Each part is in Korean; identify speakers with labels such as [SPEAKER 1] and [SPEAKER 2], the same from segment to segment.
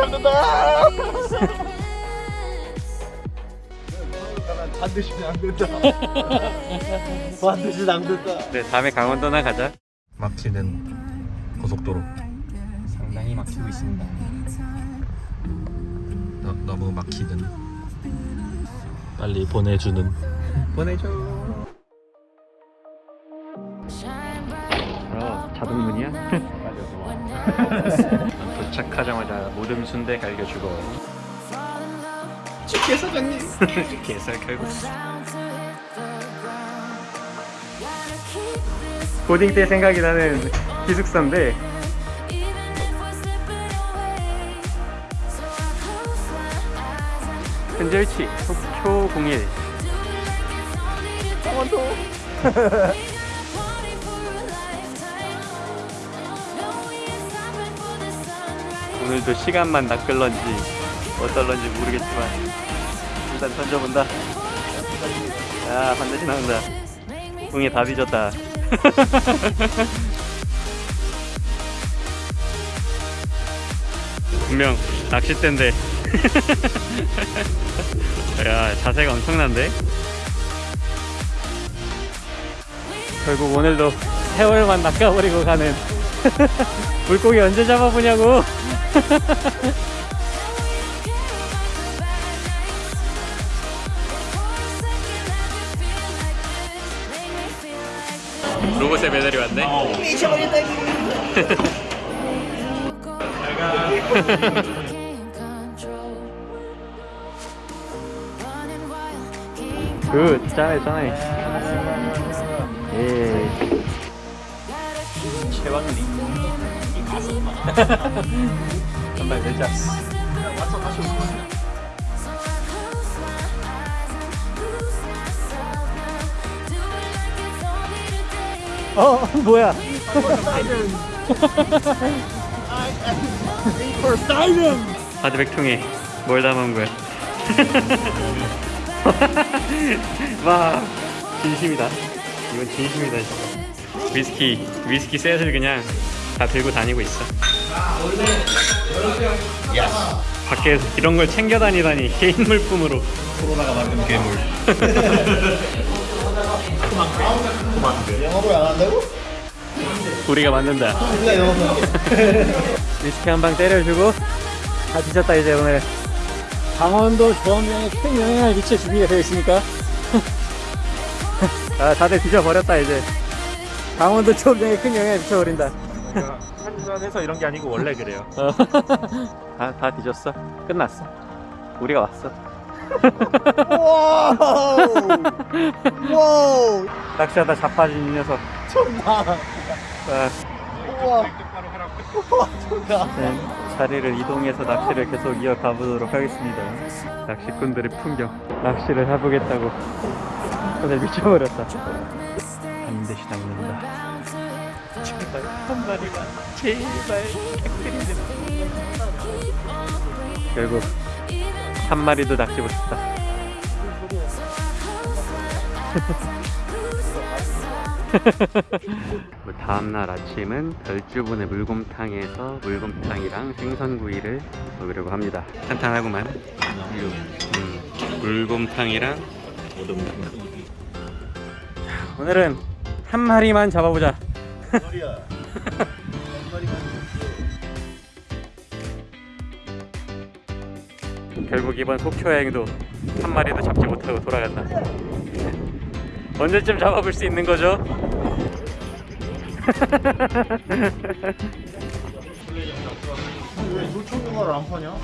[SPEAKER 1] 잡는다 반드시 안 된다. 반드시 안 된다.
[SPEAKER 2] 네 다음에 강원도 나 가자.
[SPEAKER 1] 막히는 고속도로.
[SPEAKER 2] 상당히 막히고 있습니다.
[SPEAKER 1] 너, 너무 막히는. 빨리 보내주는.
[SPEAKER 2] 보내줘 맞아 도착하자마자 모듬 순대 갈겨주고.
[SPEAKER 1] 축계 사장님
[SPEAKER 2] 개살 갈고 고딩 때 생각이 나는 기숙사인데 현재 위치 속초 01
[SPEAKER 1] 강원도
[SPEAKER 2] 오늘도 시간만 낚을런지 어떨런지 모르겠지만 일단 던져본다. 야 반드시 나온다. 웅이 다 뒤졌다. 분명 낚싯대인데. 야 자세가 엄청난데? 결국 오늘도 세월만 낚아버리고 가는 물고기 언제 잡아보냐고. 로봇의 배달이 왔네. 굿 짠해 한발 내자 어. 뭐야? 하드백통에 뭘 담은 거야? 와 진심이다. 이건 진심이다 진짜. 위스키 위스키 셋을 그냥 다 들고 다니고 있어 밖에서 이런 걸 챙겨 다니다니 개인 물품으로.
[SPEAKER 1] 코로나가 만든 괴물. 영업을 안 한다고?
[SPEAKER 2] 우리가 만든다.
[SPEAKER 1] 우리가 영업을
[SPEAKER 2] 위스키 한 방 때려주고 다 뒤졌다 이제 오늘. 강원도 조합량에 큰 영향을 미칠 준비가 되어 있으니까? 아 다들 뒤져버렸다 이제. 강원도 조합량에 큰 영향을 미쳐버린다
[SPEAKER 1] 한잔해서 이런 게 아니고 원래 그래요.
[SPEAKER 2] 다, 다 뒤졌어? 끝났어? 우리가 왔어?
[SPEAKER 1] wow! 와우!
[SPEAKER 2] 낚시하다 자빠진 이 녀석.
[SPEAKER 1] 존나.
[SPEAKER 2] 아,
[SPEAKER 1] 우와. 우와 존나.
[SPEAKER 2] 네, 자리를 이동해서 낚시를 계속 이어가 보도록 하겠습니다. 낚시꾼들의 풍경. 낚시를 해보겠다고. 오늘 미쳐버렸다. 반드시 낚는다 제발 한 마리만 제발 결국 한 마리도 낚시 못했다. 뭐 다음날 아침은 별주분의 물곰탕에서 물곰탕이랑 생선구이를 먹으려고 합니다. 탄탄하구만. 음, 물곰탕이랑 오늘은 한 마리만 잡아보자
[SPEAKER 1] 머리야
[SPEAKER 2] 결국 이번 속초 여행도 한 마리도 잡지 못하고 돌아간다. 언제쯤 잡아볼 수 있는 거죠?
[SPEAKER 1] 왜 조청유가를 안 파냐?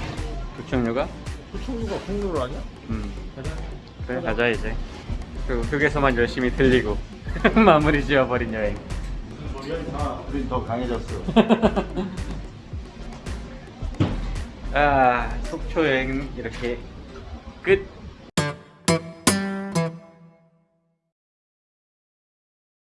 [SPEAKER 2] 부청류가?
[SPEAKER 1] 조청유가 공유를 하냐?
[SPEAKER 2] 음. 그래 가자 이제. 그리고 휴게소만 열심히 들리고 마무리 지어버린 여행.
[SPEAKER 1] 우린 더 강해졌어
[SPEAKER 2] 아 속초 여행 이렇게 끝.